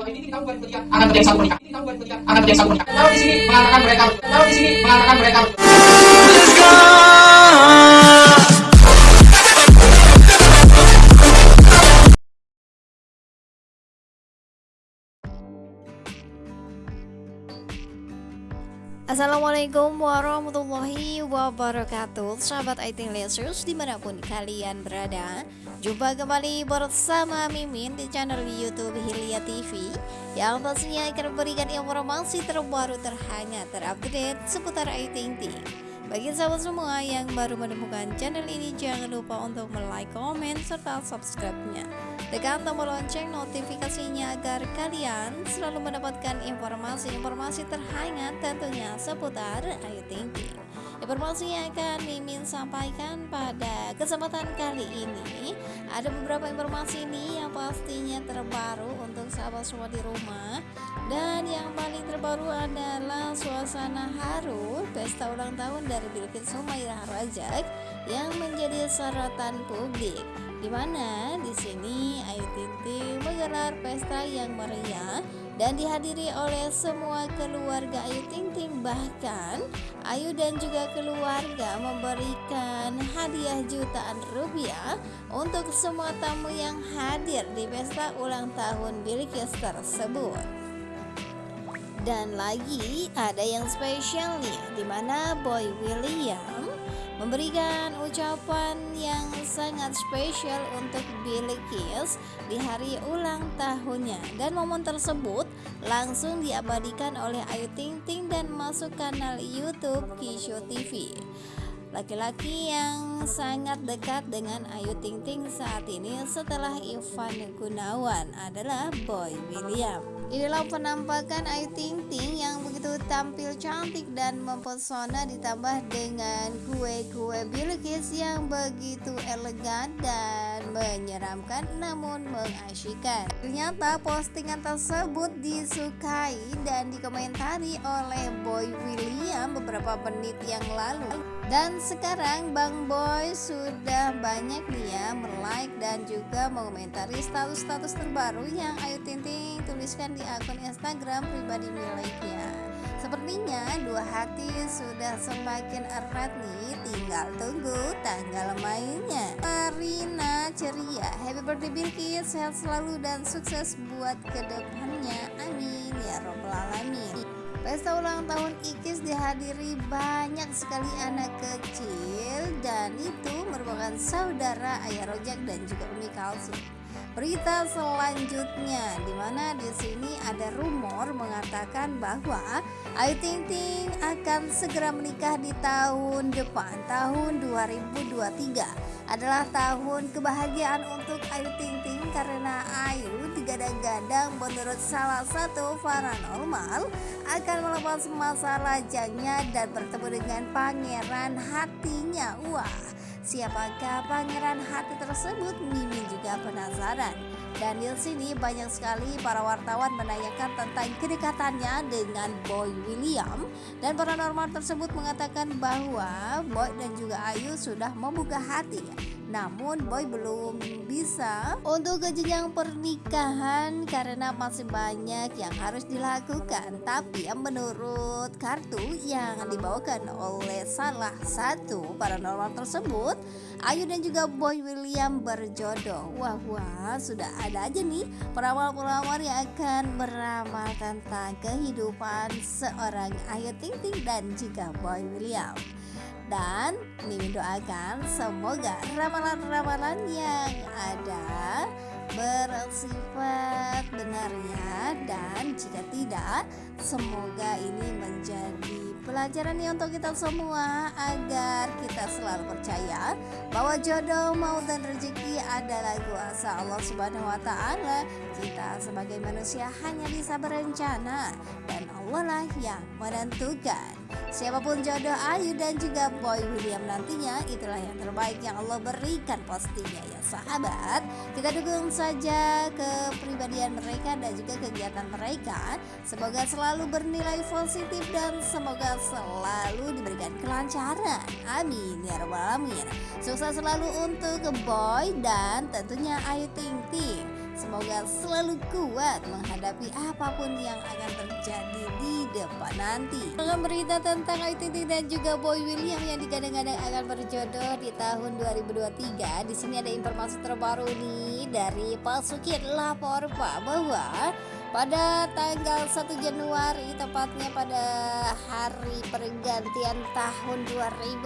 Ini tahun 2003 akan terjadi satu. Ini 2003 akan terjadi satu. Kalau di sini mengatakan mereka Kalau di sini mengatakan mereka Assalamualaikum warahmatullahi wabarakatuh. Sahabat Aiting Lasers di mana pun kalian berada Jumpa kembali bersama Mimin di channel Youtube Hilya TV Yang pastinya akan memberikan informasi terbaru terhangat terupdate seputar Aiting Ting bagi sahabat semua yang baru menemukan channel ini jangan lupa untuk like, komen, serta subscribe-nya Tekan tombol lonceng notifikasinya agar kalian selalu mendapatkan informasi-informasi terhangat tentunya seputar Ayu Ting Ting Informasi yang akan Mimin sampaikan pada kesempatan kali ini. Ada beberapa informasi ini yang pastinya terbaru untuk sahabat semua di rumah. Dan yang paling terbaru adalah suasana haru pesta ulang tahun dari Bilkis Sumairah Rajak Yang menjadi sorotan publik di mana? Di sini Ayu Ting Ting menggelar pesta yang meriah dan dihadiri oleh semua keluarga Ayu Ting Ting bahkan Ayu dan juga keluarga memberikan hadiah jutaan rupiah untuk semua tamu yang hadir di pesta ulang tahun Bilkis tersebut. Dan lagi ada yang spesial nih di mana Boy William memberikan ucapan yang sangat spesial untuk Bilqis di hari ulang tahunnya. Dan momen tersebut langsung diabadikan oleh Ayu Ting Ting dan masuk kanal YouTube Kisho TV laki-laki yang sangat dekat dengan Ayu Ting Ting saat ini setelah Ivan Gunawan adalah Boy William. Inilah penampakan Ayu Ting Ting yang begitu tampil cantik dan mempesona ditambah dengan kue-kue Bilkis yang begitu elegan dan menyeramkan namun mengasyikkan. Ternyata postingan tersebut disukai dan dikomentari oleh Boy William beberapa menit yang lalu. Dan sekarang Bang Boy sudah banyak dia like dan juga mengomentari status-status terbaru yang Ayu Ting Ting tuliskan di akun Instagram pribadi miliknya. Sepertinya dua hati sudah semakin erat nih, tinggal tunggu tanggal mainnya. Marina ceria, happy birthday Bilkis, sehat selalu dan sukses buat ke depannya. Amin ya robbal alamin. Pesta ulang tahun Ikis dihadiri banyak sekali anak kecil dan itu merupakan saudara Ayah Rojak dan juga Umi Kalsum. Berita selanjutnya di mana di sini ada rumor mengatakan bahwa Ayu Ting Ting akan segera menikah di tahun depan tahun 2023 adalah tahun kebahagiaan untuk Ayu Ting Ting karena Ayu digadang-gadang menurut salah satu paranormal akan melepas masa lajangnya dan bertemu dengan pangeran hatinya. Wah, siapakah pangeran hati tersebut? Mimin juga penasaran. Dan di sini banyak sekali para wartawan menanyakan tentang kedekatannya dengan Boy William dan paranormal tersebut mengatakan bahwa Boy dan juga Ayu sudah membuka hati namun Boy belum bisa untuk ke jenjang pernikahan karena masih banyak yang harus dilakukan. Tapi menurut kartu yang dibawakan oleh salah satu paranormal tersebut, Ayu dan juga Boy William berjodoh. Wah wah, sudah ada aja nih peramal-peramal yang akan meramal tentang kehidupan seorang Ayu Ting Ting dan juga Boy William dan Mimin doakan semoga ramalan-ramalan yang ada bersifat benarnya dan jika tidak semoga ini menjadi pelajaran nih untuk kita semua agar kita selalu percaya bahwa jodoh maut dan rezeki adalah kuasa Allah Subhanahu wa taala. Kita sebagai manusia hanya bisa berencana dan Allah lah yang menentukan. Siapa pun jodoh Ayu dan juga Boy William nantinya itulah yang terbaik yang Allah berikan pastinya ya sahabat. Kita dukung saja kepribadian mereka dan juga kegiatan mereka. Semoga selalu bernilai positif dan semoga selalu diberikan kelancaran. Amin ya rabbal alamin. Sukses selalu untuk Boy dan tentunya Ayu Ting Ting. Semoga selalu kuat menghadapi apa pun yang akan terjadi di depan nanti. Dengan berita tentang Ting dan juga Boy William yang digadang-gadang akan berjodoh di tahun 2023, di sini ada informasi terbaru nih dari Pasukin lapor Pak bahwa pada tanggal 1 Januari tepatnya pada hari pergantian tahun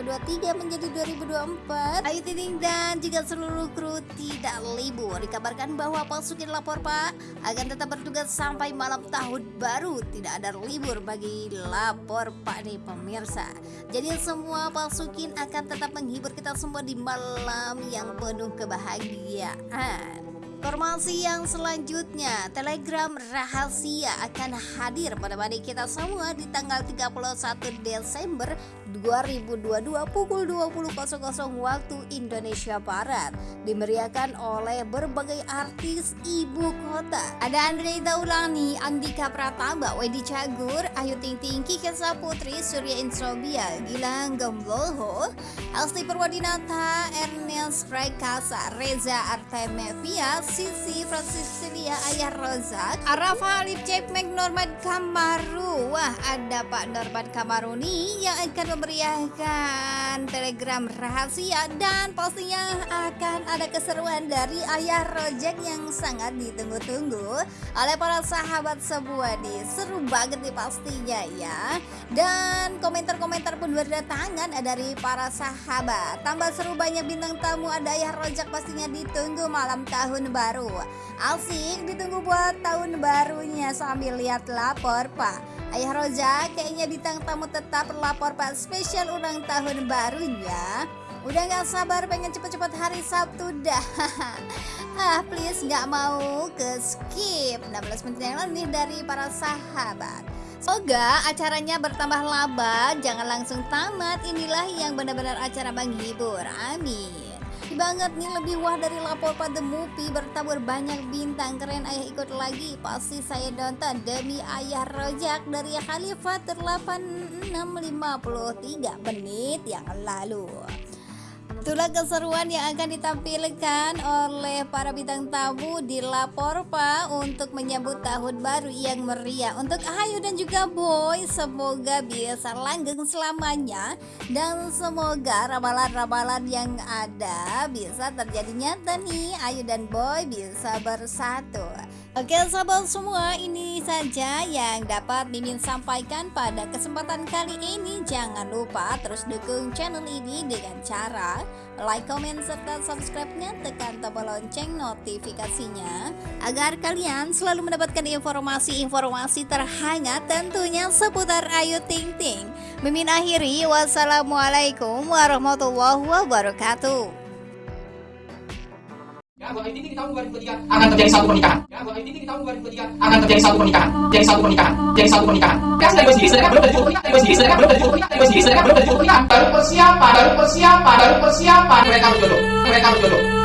2023 menjadi 2024 Ayu Ting dan juga seluruh kru tidak libur. Dikabarkan bahwa pasukin lapor pak akan tetap bertugas sampai malam tahun baru. Tidak ada libur bagi lapor pak nih pemirsa. Jadi semua pasukin akan tetap menghibur kita semua di malam yang penuh kebahagiaan Informasi yang selanjutnya, Telegram rahasia akan hadir pada pada kita semua di tanggal 31 Desember 2022 pukul 20.00 waktu Indonesia Barat. Dimeriahkan oleh berbagai artis ibu kota. Ada Andre Taulani, Andika Pratama, Wedi Cagur, Ayu Ting Ting, Kiki Saputri, Surya Insobia, Gilang Gembloho, Asti Purwadinata, Ernest Prakasa, Reza Artemevia, Sisi Francisilia Ayah Rozak Arafa Alif Jack Norman Kamaru. Wah ada Pak Norman Kamaru nih yang akan memeriahkan telegram rahasia Dan pastinya akan ada keseruan dari Ayah Rojek yang sangat ditunggu-tunggu Oleh para sahabat sebuah nih Seru banget nih pastinya ya. Dan komentar-komentar pun berdatangan dari para sahabat. Tambah seru banyak bintang tamu ada Ayah Rojak pastinya ditunggu malam tahun baru. Asik ditunggu buat tahun barunya sambil lihat lapor pak. Ayah Roja kayaknya bintang tamu tetap lapor pak spesial ulang tahun barunya. Udah gak sabar pengen cepet-cepet hari Sabtu dah. Ah please gak mau ke skip. 16 menit yang lalu nih dari para sahabat. Semoga acaranya bertambah laba. Jangan langsung tamat. Inilah yang benar-benar acara menghibur. Amin banget nih lebih wah dari lapor pada movie bertabur banyak bintang keren. Ayah ikut lagi. Pasti saya nonton. Demi ayah rojak dari Khalifah 8653 menit yang lalu Itulah keseruan yang akan ditampilkan oleh para bintang tamu di Lapor Pak untuk menyambut tahun baru yang meriah. Untuk Ayu dan juga Boy, semoga bisa langgeng selamanya dan semoga ramalan-ramalan yang ada bisa terjadi nyata nih. Ayu dan Boy bisa bersatu. Oke sahabat semua ini saja yang dapat Mimin sampaikan pada kesempatan kali ini Jangan lupa terus dukung channel ini dengan cara like, comment, serta subscribe-nya tekan tombol lonceng notifikasinya agar kalian selalu mendapatkan informasi-informasi terhangat tentunya seputar Ayu Ting Ting. Mimin akhiri, wassalamualaikum warahmatullahi wabarakatuh. Ya, Ayu Ting di tahun 2023 akan terjadi satu pernikahan. 2023 akan terjadi satu pernikahan. Jadi satu pernikahan. Jadi satu pernikahan. Ya, dari sendiri, sedangkan belum terjadi pernikahan. Dari sendiri, sedangkan belum terjadi pernikahan. Dari sendiri, sedangkan belum terjadi pernikahan. Baru persiapan, baru persiapan, baru persiapan. Mereka berjodoh. Mereka berjodoh.